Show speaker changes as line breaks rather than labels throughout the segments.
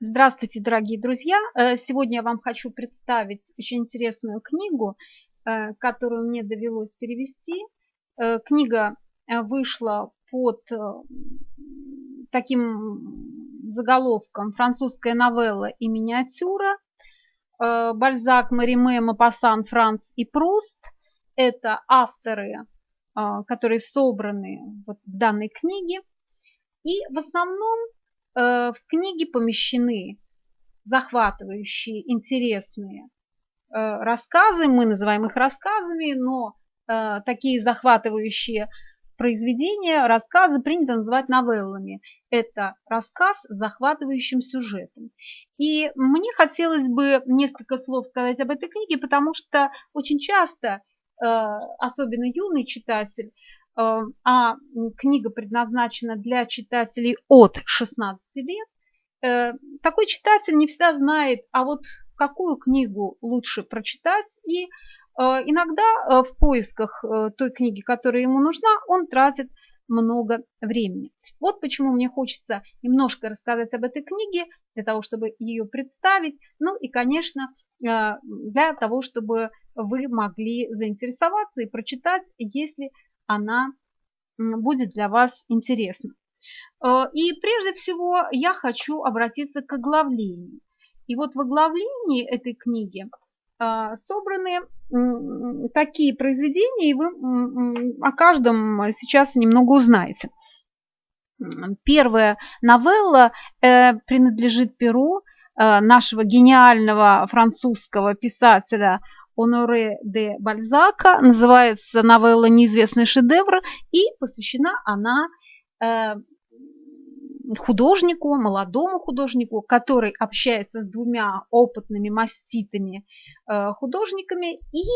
Здравствуйте, дорогие друзья! Э, сегодня я вам хочу представить очень интересную книгу, э, которую мне довелось перевести. Э, книга вышла под таким заголовком «Французская новелла и миниатюра». Бальзак, Мариме, Мапасан, Франц и Пруст – это авторы, которые собраны в данной книге. И в основном в книге помещены захватывающие, интересные э, рассказы, мы называем их рассказами, но э, такие захватывающие произведения, рассказы принято называть новеллами. Это рассказ с захватывающим сюжетом. И мне хотелось бы несколько слов сказать об этой книге, потому что очень часто, особенно юный читатель, Э, а книга предназначена для читателей от 16 лет, э, такой читатель не всегда знает, а вот какую книгу лучше прочитать, и э, иногда в поисках той книги, которая ему нужна, он тратит много времени. Вот почему мне хочется немножко рассказать об этой книге, для того, чтобы ее представить, ну и, конечно, для того, чтобы вы могли заинтересоваться и прочитать, если она будет для вас интересна. Э, и прежде всего я хочу обратиться к оглавлению. И вот в оглавлении этой книги э, собраны такие произведения, и вы о каждом сейчас немного узнаете. Первая новелла э, принадлежит перу нашего гениального французского писателя Оноре де Бальзака. Называется новелла «Неизвестный шедевр» и посвящена она э, художнику, молодому художнику, который общается с двумя опытными маститыми э, художниками и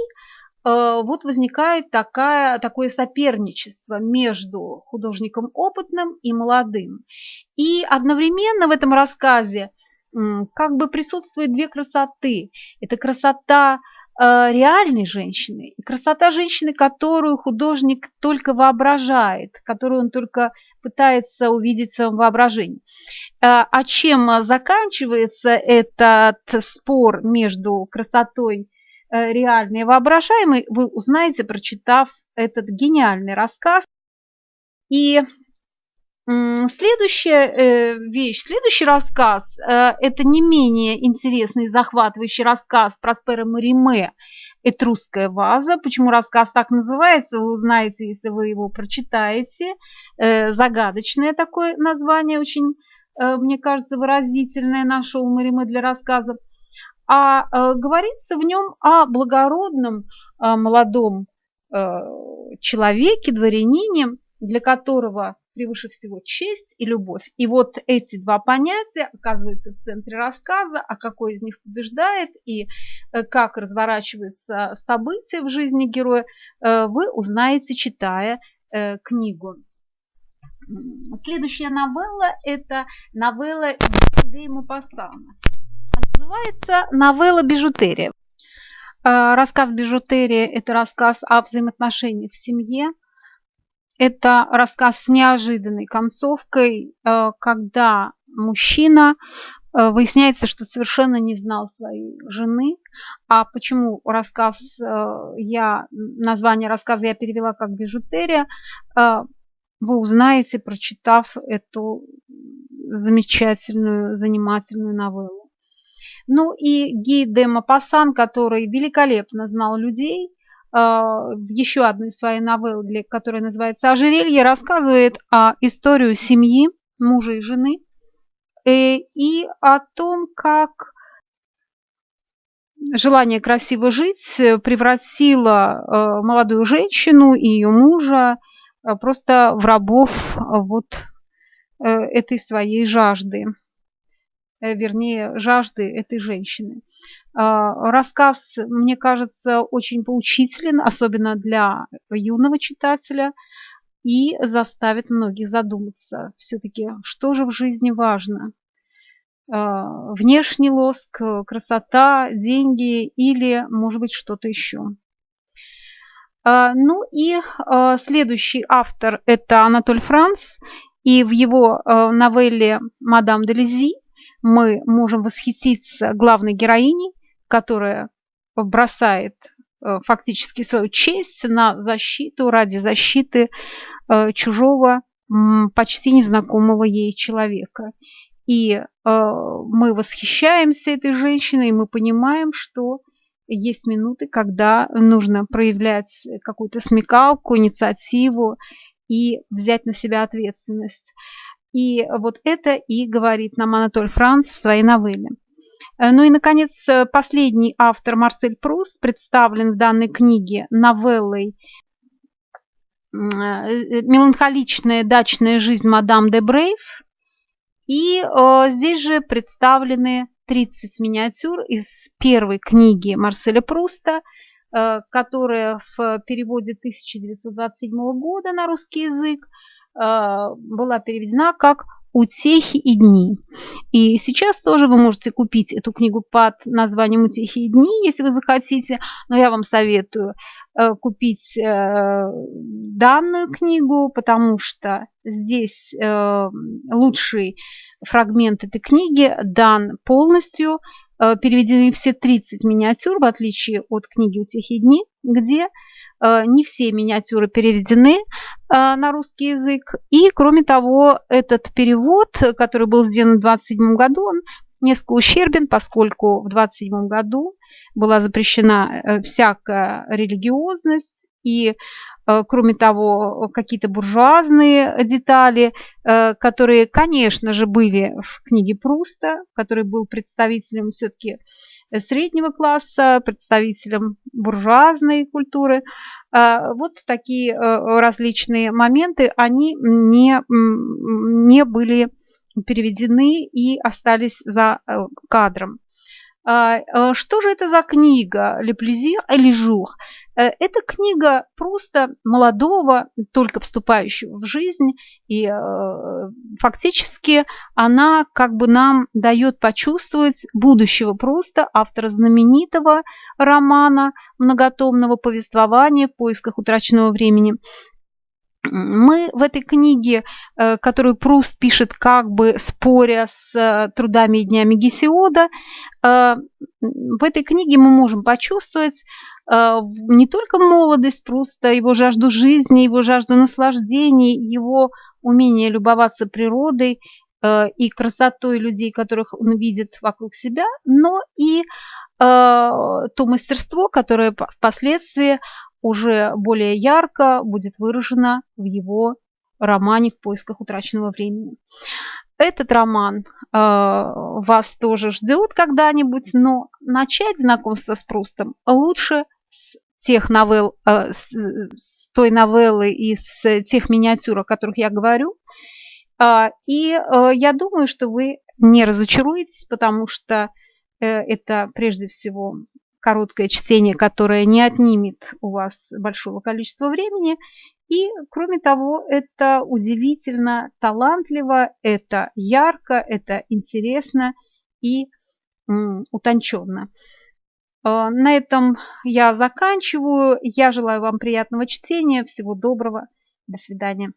э, вот возникает такая, такое соперничество между художником опытным и молодым. И одновременно в этом рассказе как бы присутствует две красоты. Это красота реальной женщины и красота женщины, которую художник только воображает, которую он только пытается увидеть в своем воображении. Э, а чем заканчивается этот спор между красотой э, реальной и воображаемой, вы узнаете, прочитав этот гениальный рассказ. И Следующая э, вещь, следующий рассказ, э, это не менее интересный и захватывающий рассказ Проспера Мариме «Этрусская ваза». Почему рассказ так называется, вы узнаете, если вы его прочитаете. Э, загадочное такое название, очень, мне кажется, выразительное нашел Мариме для рассказа. А говорится в нем о благородном молодом человеке, дворянине, для которого превыше всего честь и любовь. И вот эти два понятия оказываются в центре рассказа, а какой из них побеждает и э, как разворачиваются события в жизни героя, э, вы узнаете, читая э, книгу. Следующая новелла – это новелла Де Мапассана. Называется новелла «Бижутерия». Рассказ «Бижутерия» – это рассказ о взаимоотношениях в семье, это рассказ с неожиданной концовкой, э, когда мужчина э, выясняется, что совершенно не знал своей жены. А почему рассказ э, я, название рассказа я перевела как бижутерия, вы узнаете, прочитав эту замечательную, занимательную новеллу. Ну и Ги де Мапасан, который великолепно знал людей – в еще одной своей новелле, которая называется «Ожерелье», рассказывает о историю семьи, мужа и жены, э, и о том, как желание красиво жить превратило э, молодую женщину и ее мужа э, просто в рабов вот этой своей жажды, вернее, жажды этой женщины. А, рассказ, мне кажется, очень поучителен, особенно для юного читателя, и заставит многих задуматься все-таки, что же в жизни важно. А, внешний лоск, красота, деньги или, может быть, что-то еще. А, ну и следующий автор – это Анатоль Франц, и в его новелле «Мадам де Лизи» мы можем восхититься главной героиней, которая бросает э, фактически свою честь на защиту ради защиты э, чужого, почти незнакомого ей человека. И э, мы восхищаемся этой женщиной, и мы понимаем, что есть минуты, когда нужно проявлять какую-то смекалку, инициативу и взять на себя ответственность. И вот это и говорит нам Анатоль Франц в своей новелле. Э, ну и, наконец, последний автор Марсель Пруст представлен в данной книге новеллой э, «Меланхоличная дачная жизнь мадам де Брейв». И э, здесь же представлены 30 миниатюр из первой книги Марселя Пруста, э, которая в переводе 1927 года на русский язык э, была переведена как «Утехи и дни». И сейчас тоже вы можете купить эту книгу под названием «Утехи и дни», если вы захотите, но я вам советую э, купить данную книгу, потому что здесь лучший фрагмент этой книги дан полностью, э, переведены все 30 миниатюр, в отличие от книги «Утихие дни», где э, не все миниатюры переведены э, на русский язык. И, кроме того, этот перевод, который был сделан в 27 году, он несколько ущербен, поскольку в 27 году была запрещена всякая религиозность, и Э, кроме того, какие-то буржуазные детали, э, которые, конечно же, были в книге Пруста, который был представителем все-таки среднего класса, представителем буржуазной культуры. Э, вот такие различные моменты, они не, не были переведены и остались за кадром. Что же это за книга «Le plaisir et le jour»? Э, это книга просто молодого, только вступающего в жизнь, и э, фактически она как бы нам дает почувствовать будущего просто автора знаменитого романа, многотомного повествования в поисках утраченного времени – мы в этой книге, э, которую Пруст пишет как бы споря с э, трудами и днями Гесиода, э, в этой книге мы можем почувствовать не только молодость Пруста, его жажду жизни, его жажду наслаждений, его умение любоваться природой и красотой людей, которых он видит вокруг себя, но и то мастерство, которое впоследствии уже более ярко будет выражено в его романе «В поисках утраченного времени». Этот роман э, вас тоже ждет когда-нибудь, но начать знакомство с Прустом лучше с тех новелл, э, с, с той новеллы и с тех миниатюр, о которых я говорю. Э, и э, я думаю, что вы не разочаруетесь, потому что э, это прежде всего короткое чтение, которое не отнимет у вас большого количества времени. И, кроме того, это удивительно талантливо, это ярко, это интересно и утонченно. А, на этом я заканчиваю. Я желаю вам приятного чтения. Всего доброго. До свидания.